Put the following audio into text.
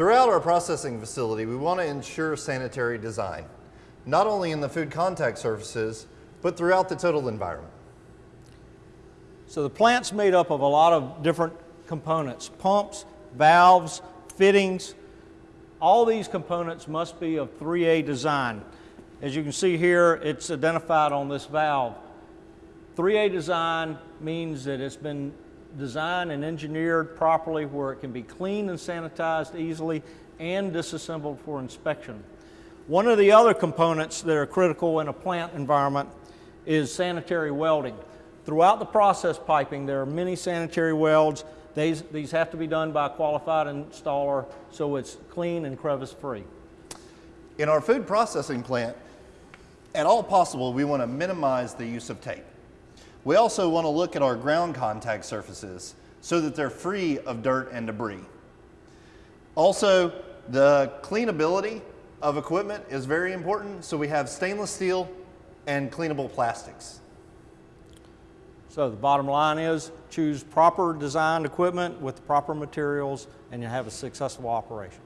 Throughout our processing facility, we want to ensure sanitary design, not only in the food contact surfaces, but throughout the total environment. So the plant's made up of a lot of different components, pumps, valves, fittings. All these components must be of 3A design. As you can see here, it's identified on this valve. 3A design means that it's been designed and engineered properly where it can be cleaned and sanitized easily and disassembled for inspection. One of the other components that are critical in a plant environment is sanitary welding. Throughout the process piping, there are many sanitary welds. These, these have to be done by a qualified installer so it's clean and crevice free. In our food processing plant, at all possible, we want to minimize the use of tape. We also want to look at our ground contact surfaces so that they're free of dirt and debris. Also, the cleanability of equipment is very important, so we have stainless steel and cleanable plastics. So the bottom line is choose proper designed equipment with proper materials and you have a successful operation.